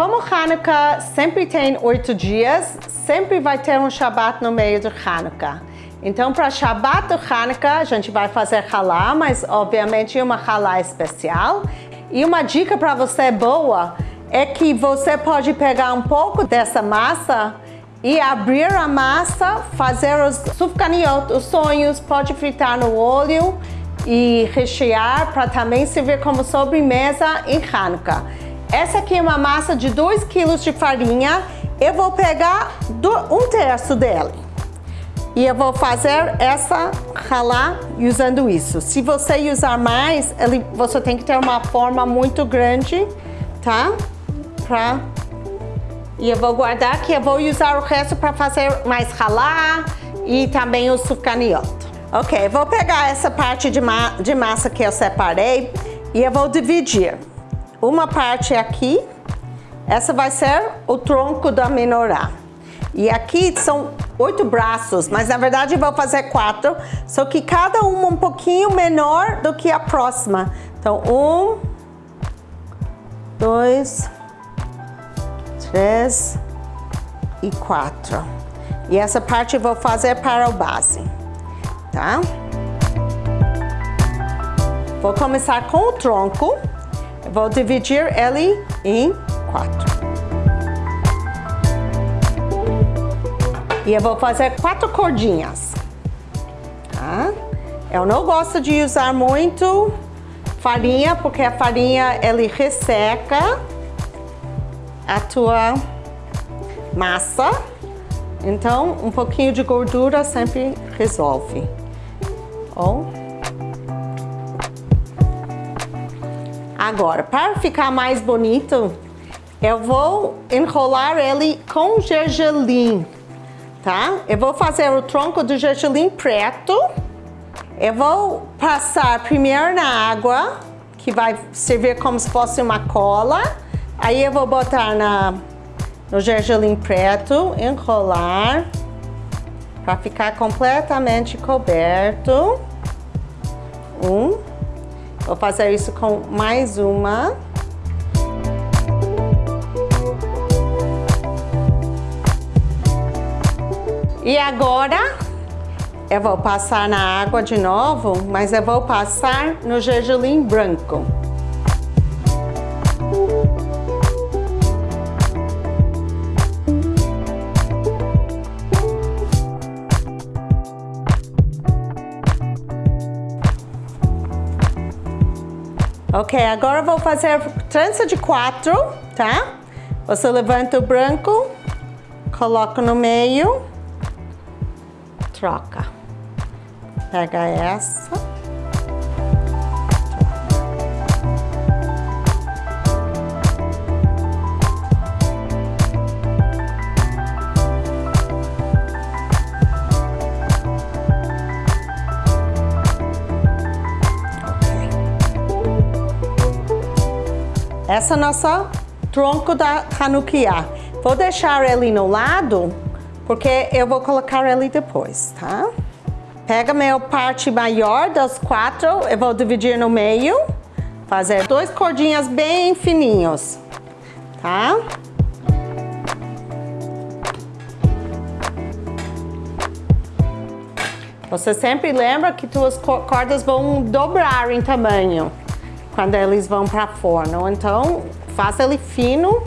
como Hanukkah sempre tem oito dias, sempre vai ter um Shabbat no meio do Hanukkah. Então, para Shabbat do Hanukkah, a gente vai fazer halá, mas obviamente uma halá especial. E uma dica para você boa é que você pode pegar um pouco dessa massa e abrir a massa, fazer os sufganiot, os sonhos, pode fritar no óleo e rechear para também servir como sobremesa em Hanukkah. Essa aqui é uma massa de 2 kg de farinha. Eu vou pegar um terço dele. E eu vou fazer essa ralar usando isso. Se você usar mais, ele, você tem que ter uma forma muito grande, tá? Pra... E eu vou guardar aqui, eu vou usar o resto para fazer mais ralar e também o sufganiot. Ok, vou pegar essa parte de, ma de massa que eu separei e eu vou dividir. Uma parte aqui, essa vai ser o tronco da menorá. E aqui são oito braços, mas na verdade vou fazer quatro, só que cada uma um pouquinho menor do que a próxima. Então, um, dois, três e quatro. E essa parte vou fazer para o base, tá? Vou começar com o tronco. Vou dividir ele em quatro. E eu vou fazer quatro cordinhas. Tá? Eu não gosto de usar muito farinha, porque a farinha ele resseca a tua massa. Então, um pouquinho de gordura sempre resolve. Oh. Agora, para ficar mais bonito, eu vou enrolar ele com gergelim tá? Eu vou fazer o tronco do gergelim preto. Eu vou passar primeiro na água, que vai servir como se fosse uma cola. Aí eu vou botar na, no gergelim preto, enrolar, para ficar completamente coberto. Um. Vou fazer isso com mais uma. E agora eu vou passar na água de novo, mas eu vou passar no gergelim branco. Ok, agora vou fazer trança de quatro, tá? Você levanta o branco, coloca no meio troca. Pega essa. Essa é nossa tronco da Hanukkah. Vou deixar ele no lado porque eu vou colocar ele depois, tá? Pega meu parte maior das quatro, eu vou dividir no meio, fazer dois cordinhas bem fininhos, tá? Você sempre lembra que suas cordas vão dobrar em tamanho quando eles vão para forno. Então, faça ele fino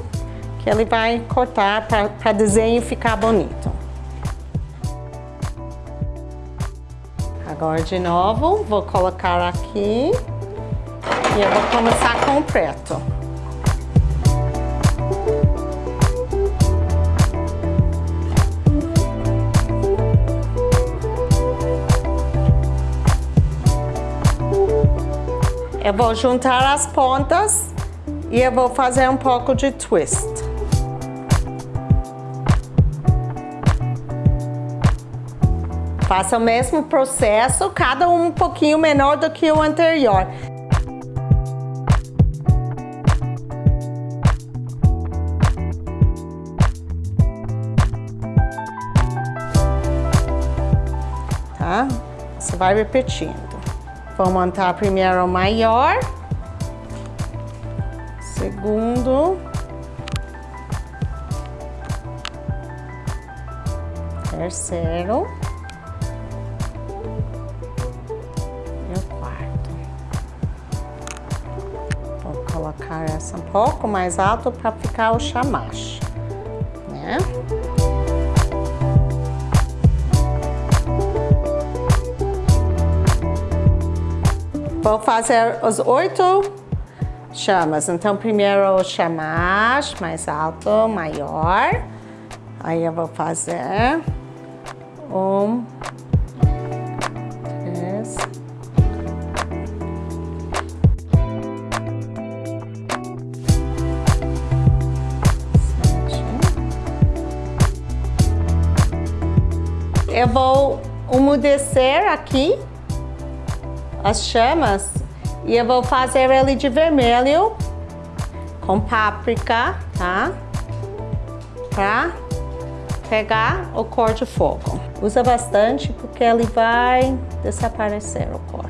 que ele vai cortar para desenho ficar bonito. Agora de novo, vou colocar aqui e eu vou começar com o preto. Eu vou juntar as pontas e eu vou fazer um pouco de twist. Faça o mesmo processo, cada um um pouquinho menor do que o anterior. Tá? Você vai repetindo. Vou montar primeiro o maior, segundo, terceiro e o quarto. Vou colocar essa um pouco mais alto para ficar o chamacho, né? Vou fazer os oito chamas. Então, primeiro o chamache mais alto, maior. Aí eu vou fazer um, três. Eu vou umedecer aqui as chamas e eu vou fazer ele de vermelho com páprica, tá? Pra pegar o cor de fogo. Usa bastante porque ele vai desaparecer o cor.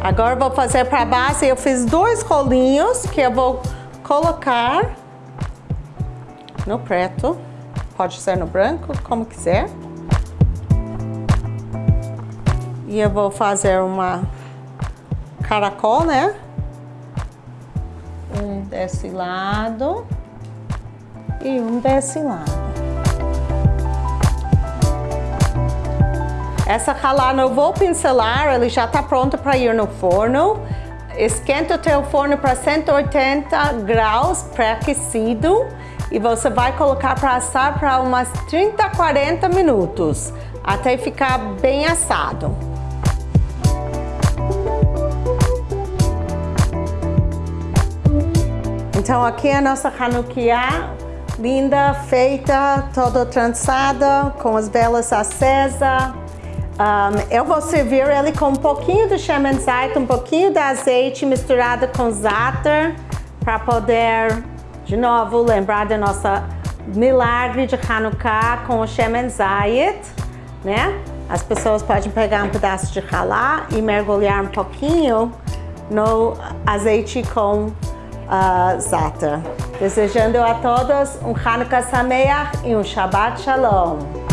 Agora vou fazer para base, eu fiz dois rolinhos que eu vou colocar no preto, pode ser no branco, como quiser. E eu vou fazer uma caracol, né? Um desse lado e um desse lado. Essa ralada eu vou pincelar, ele já está pronto para ir no forno. Esquenta o teu forno para 180 graus pré-aquecido e você vai colocar para assar para umas 30 a 40 minutos, até ficar bem assado. Então aqui é a nossa Hanukkah, linda, feita, toda trançada, com as velas acesas. Um, eu vou servir ele com um pouquinho de Shemen Zait, um pouquinho de azeite misturado com za'atar, para poder de novo, lembrar da nossa milagre de Hanukkah com o Shemen Zayit, né? As pessoas podem pegar um pedaço de halá e mergulhar um pouquinho no azeite com uh, za'atar. Desejando a todos um Hanukkah Sameach e um Shabbat Shalom.